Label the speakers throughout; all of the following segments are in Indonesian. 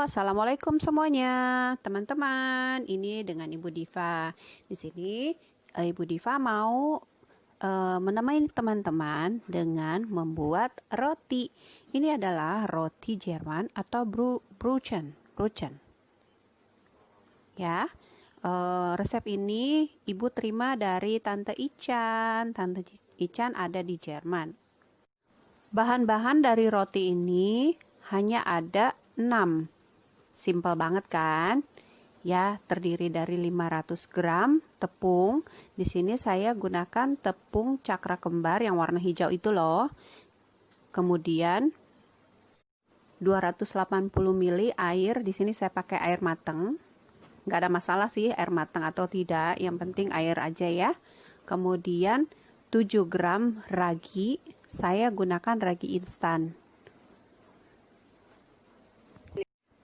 Speaker 1: assalamualaikum semuanya, teman-teman. Ini dengan Ibu Diva. Di sini eh, Ibu Diva mau uh, menemani teman-teman dengan membuat roti. Ini adalah roti Jerman atau bru Bruchen. Bruchen. Ya, uh, resep ini Ibu terima dari Tante Ican. Tante Ican ada di Jerman. Bahan-bahan dari roti ini hanya ada 6. Simple banget kan? Ya, terdiri dari 500 gram tepung. Di sini saya gunakan tepung cakra kembar yang warna hijau itu loh. Kemudian 280 ml air. Di sini saya pakai air mateng. Nggak ada masalah sih air mateng atau tidak. Yang penting air aja ya. Kemudian 7 gram ragi. Saya gunakan ragi instan.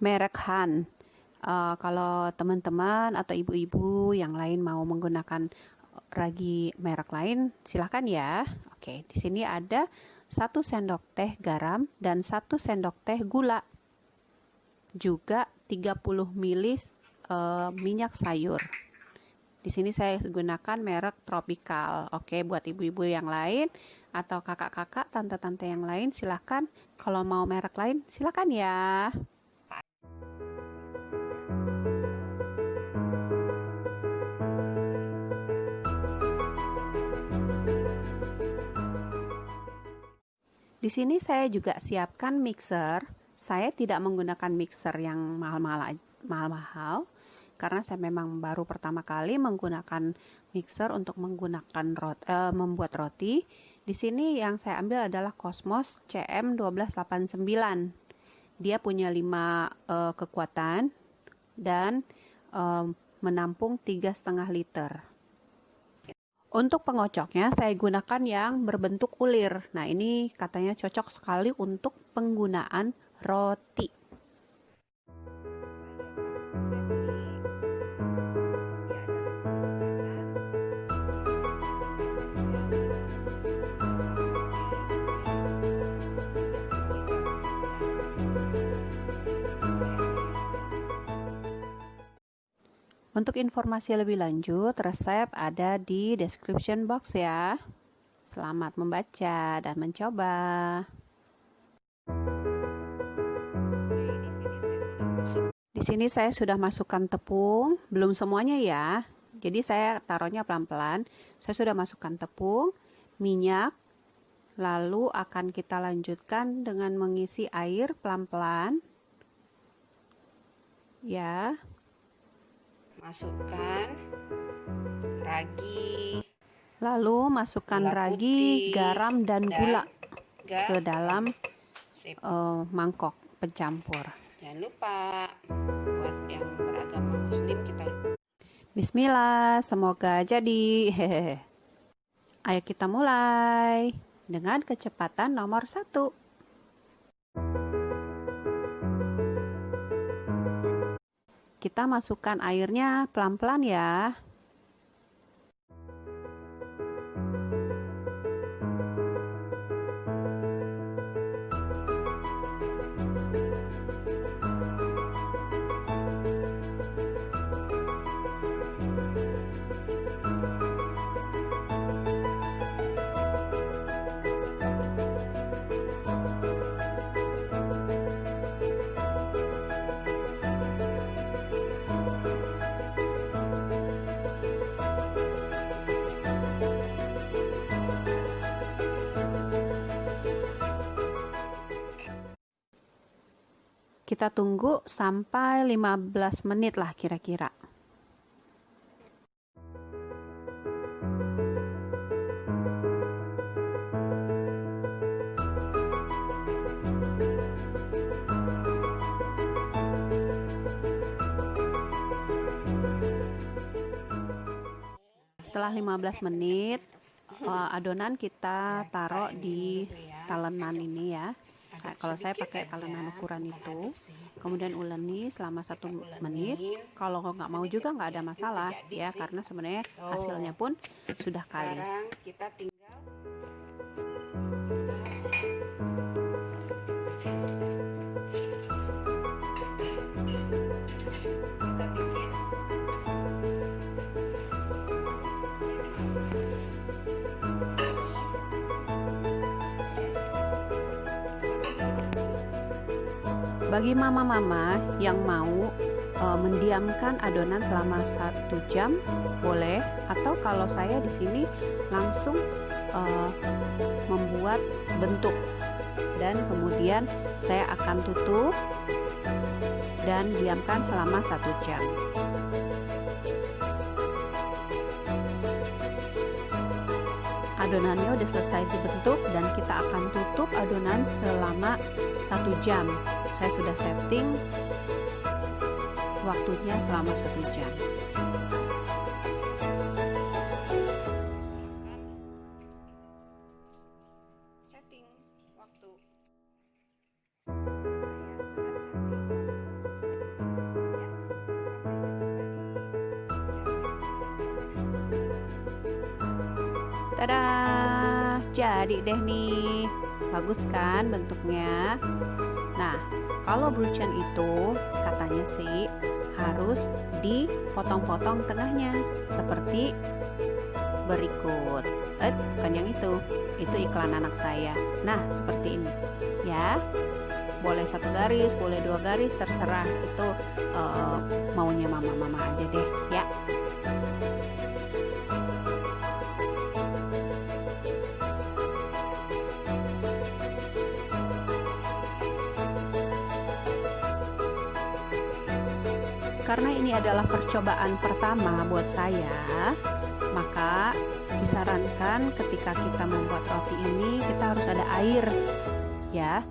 Speaker 1: Merek Han. Uh, kalau teman-teman atau ibu-ibu yang lain mau menggunakan ragi merek lain, silahkan ya. Oke, di sini ada satu sendok teh garam dan satu sendok teh gula. Juga 30 ml uh, minyak sayur. Di sini saya gunakan merek Tropical. Oke, buat ibu-ibu yang lain atau kakak-kakak, tante-tante yang lain silahkan. Kalau mau merek lain silahkan ya. Di sini saya juga siapkan mixer. Saya tidak menggunakan mixer yang mahal-mahal karena saya memang baru pertama kali menggunakan mixer untuk menggunakan rot, eh, membuat roti. Di sini yang saya ambil adalah Cosmos CM1289. Dia punya 5 eh, kekuatan dan eh, menampung tiga setengah liter. Untuk pengocoknya saya gunakan yang berbentuk ulir. Nah ini katanya cocok sekali untuk penggunaan roti. Untuk informasi lebih lanjut, resep ada di description box ya. Selamat membaca dan mencoba. Di sini saya sudah masukkan tepung, belum semuanya ya. Jadi saya taruhnya pelan-pelan. Saya sudah masukkan tepung, minyak, lalu akan kita lanjutkan dengan mengisi air pelan-pelan. Ya,
Speaker 2: masukkan ragi.
Speaker 1: Lalu masukkan gula ragi putih, garam dan, dan gula ke dalam uh, mangkok pencampur
Speaker 2: jangan lupa buat yang beragama muslim kita.
Speaker 1: Bismillah semoga jadi. Hehehe. Ayo kita mulai dengan kecepatan nomor satu Kita masukkan airnya pelan-pelan ya. Kita tunggu sampai 15 menit lah kira-kira. Setelah 15 menit, eh, adonan kita taruh di talenan ini ya nah, kalau saya pakai kalenan ukuran itu kemudian uleni selama satu menit. Kalau nggak mau juga nggak ada masalah ya karena sebenarnya hasilnya pun sudah kalis Bagi mama-mama yang mau uh, mendiamkan adonan selama satu jam, boleh. Atau kalau saya di sini langsung uh, membuat bentuk dan kemudian saya akan tutup dan diamkan selama satu jam. adonannya udah selesai dibentuk dan kita akan tutup adonan selama satu jam saya sudah setting waktunya selama satu jam Tada, jadi deh nih. Bagus kan bentuknya? Nah, kalau bruchen itu katanya sih harus dipotong-potong tengahnya seperti berikut. Eh, bukan yang itu. Itu iklan anak saya. Nah, seperti ini. Ya. Boleh satu garis, boleh dua garis, terserah. Itu uh, maunya mama-mama aja deh, ya. Karena ini adalah percobaan pertama buat saya, maka disarankan ketika kita membuat roti ini kita harus ada air, ya.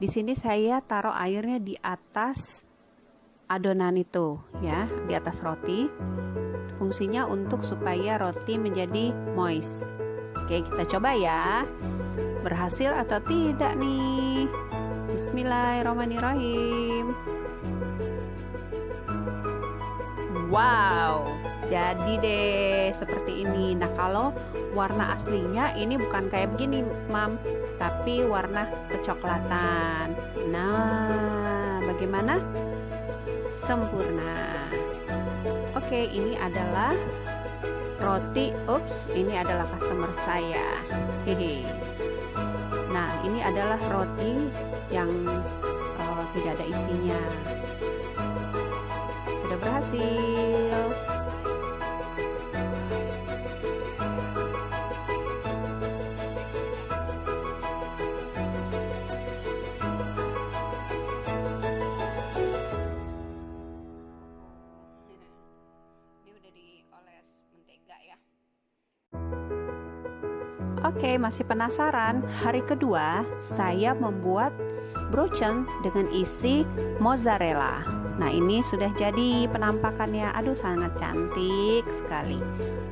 Speaker 1: Di sini saya taruh airnya di atas adonan itu, ya, di atas roti. Fungsinya untuk supaya roti menjadi moist. Oke, kita coba ya. Berhasil atau tidak nih? Bismillahirrahmanirrahim. Wow, jadi deh seperti ini. Nah, kalau warna aslinya ini bukan kayak begini, Mam, tapi warna kecoklatan. Nah, bagaimana? Sempurna. Oke, ini adalah roti. Ups, ini adalah customer saya. Hehe. Nah, ini adalah roti yang uh, tidak ada isinya sudah berhasil. Ya. Oke, masih penasaran? Hari kedua, saya membuat broochen dengan isi mozzarella. Nah ini sudah jadi penampakannya. Aduh sangat cantik sekali.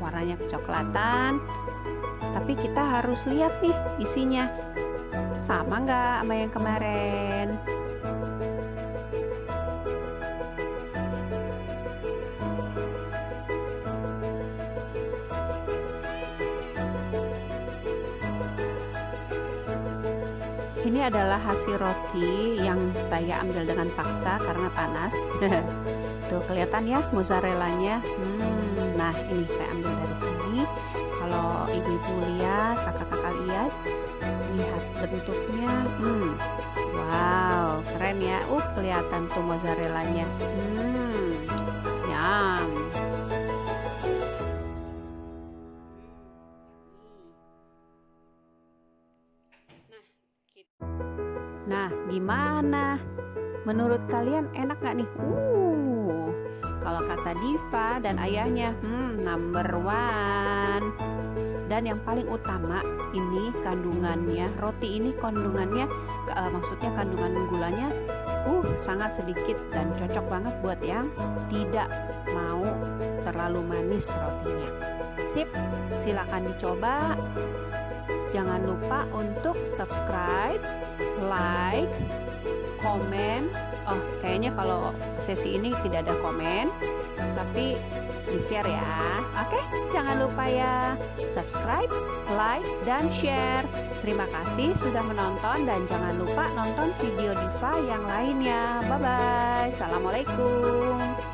Speaker 1: Warnanya kecoklatan. Tapi kita harus lihat nih isinya. Sama nggak sama yang kemarin Ini adalah hasil roti yang saya ambil dengan paksa karena panas. Tuh kelihatan ya mozzarellanya. Hmm, nah ini saya ambil dari sini. Kalau ibu-ibu lihat, kakak-kakak lihat, lihat bentuknya. Hmm, wow, keren ya. Uh, kelihatan tuh mozzarellanya. Hmm, yum. Nah, gimana? Menurut kalian enak gak nih? Uh, kalau kata Diva dan ayahnya, hmm, number one. Dan yang paling utama ini kandungannya, roti ini kandungannya, uh, maksudnya kandungan gulanya, uh, sangat sedikit dan cocok banget buat yang tidak mau terlalu manis rotinya. Sip, silakan dicoba. Jangan lupa untuk subscribe, like, komen. Oh, kayaknya kalau sesi ini tidak ada komen, tapi di-share ya. Oke, jangan lupa ya subscribe, like, dan share. Terima kasih sudah menonton dan jangan lupa nonton video Diva yang lainnya. Bye bye. Assalamualaikum.